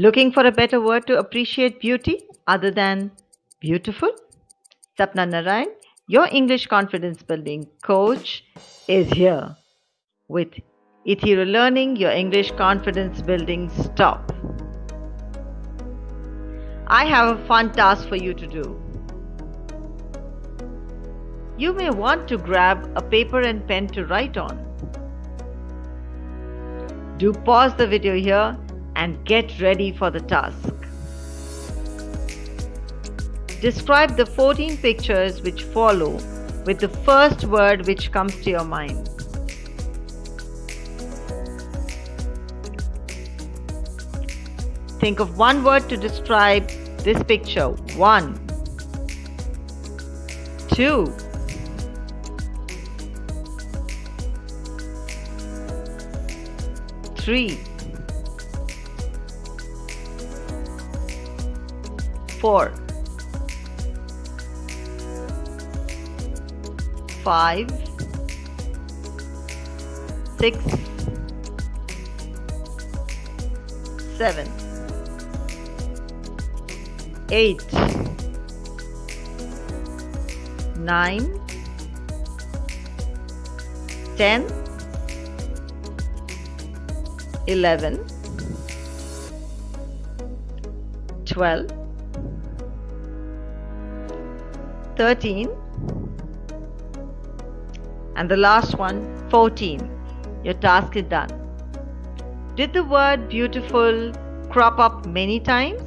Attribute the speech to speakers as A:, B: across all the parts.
A: Looking for a better word to appreciate beauty other than beautiful? Sapna Narayan, your English confidence building coach, is here with Ethereal Learning, your English confidence building stop. I have a fun task for you to do. You may want to grab a paper and pen to write on. Do pause the video here and get ready for the task. Describe the 14 pictures which follow with the first word which comes to your mind. Think of one word to describe this picture. One, two, three, four, five, six, seven, eight, nine, ten, eleven, twelve, thirteen, and the last one 14. Your task is done. Did the word beautiful crop up many times?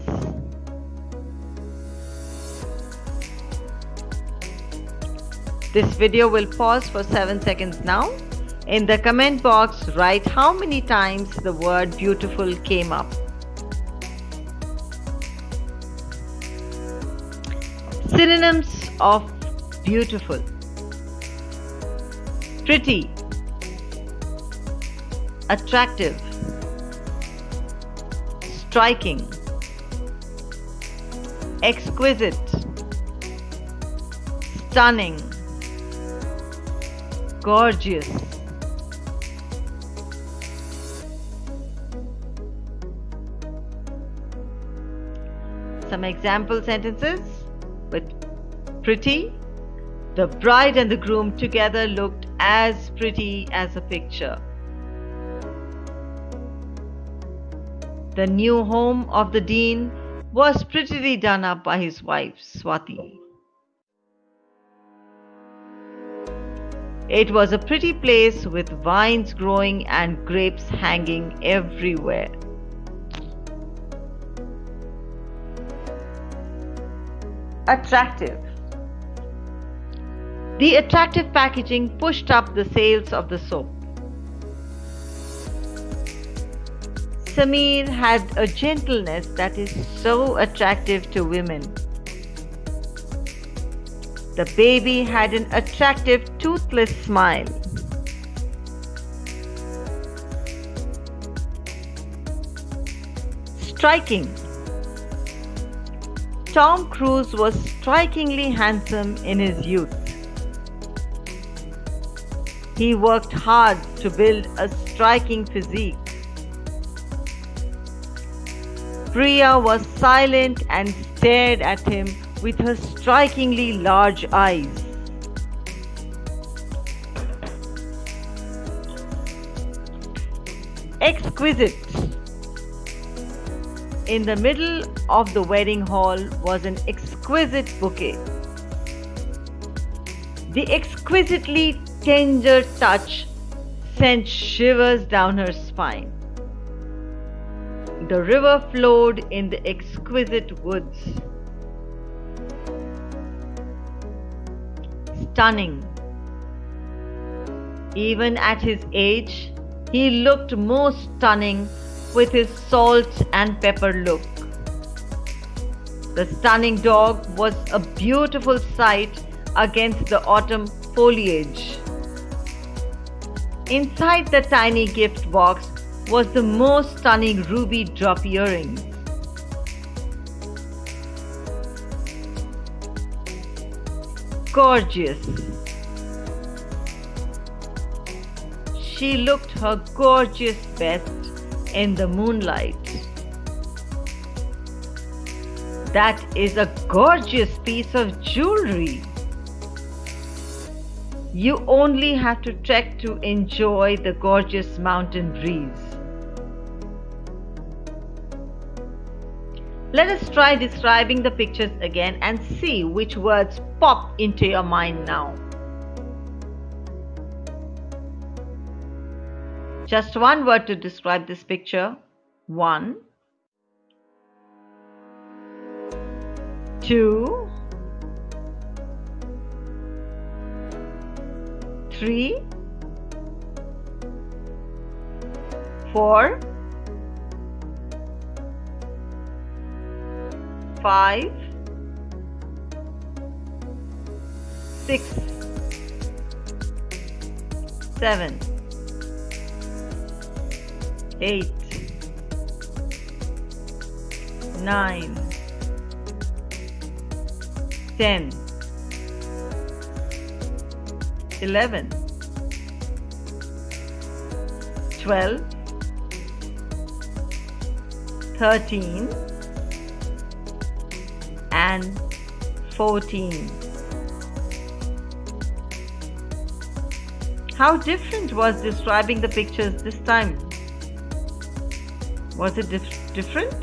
A: This video will pause for 7 seconds now. In the comment box, write how many times the word beautiful came up. Synonyms of beautiful. Pretty. Attractive. Striking. Exquisite. Stunning. Gorgeous. Some example sentences pretty. The bride and the groom together looked as pretty as a picture. The new home of the dean was prettily done up by his wife, Swati. It was a pretty place with vines growing and grapes hanging everywhere. Attractive. The attractive packaging pushed up the sales of the soap. Samir had a gentleness that is so attractive to women. The baby had an attractive toothless smile. Striking. Tom Cruise was strikingly handsome in his youth. He worked hard to build a striking physique. Priya was silent and stared at him with her strikingly large eyes. Exquisite. In the middle of the wedding hall was an exquisite bouquet. The exquisitely tender touch sent shivers down her spine. The river flowed in the exquisite woods. Stunning. Even at his age, he looked most stunning with his salt and pepper look. The stunning dog was a beautiful sight against the autumn foliage. Inside the tiny gift box was the most stunning ruby drop earring. Gorgeous. She looked her gorgeous best in the moonlight. That is a gorgeous piece of jewelry. You only have to trek to enjoy the gorgeous mountain breeze. Let us try describing the pictures again and see which words pop into your mind now. Just one word to describe this picture. One, two, three, four, five, six, seven, eight, nine, ten, eleven, twelve, thirteen and 14. How different was describing the pictures this time? Was it dif different?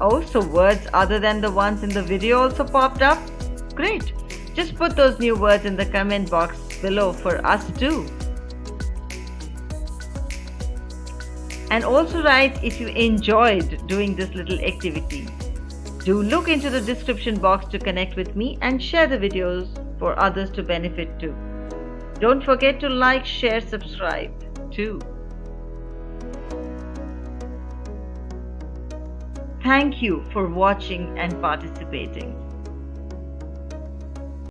A: Oh, so words other than the ones in the video also popped up? Great! Just put those new words in the comment box below for us too. And also write if you enjoyed doing this little activity. Do look into the description box to connect with me and share the videos for others to benefit too. Don't forget to like, share, subscribe too. Thank you for watching and participating.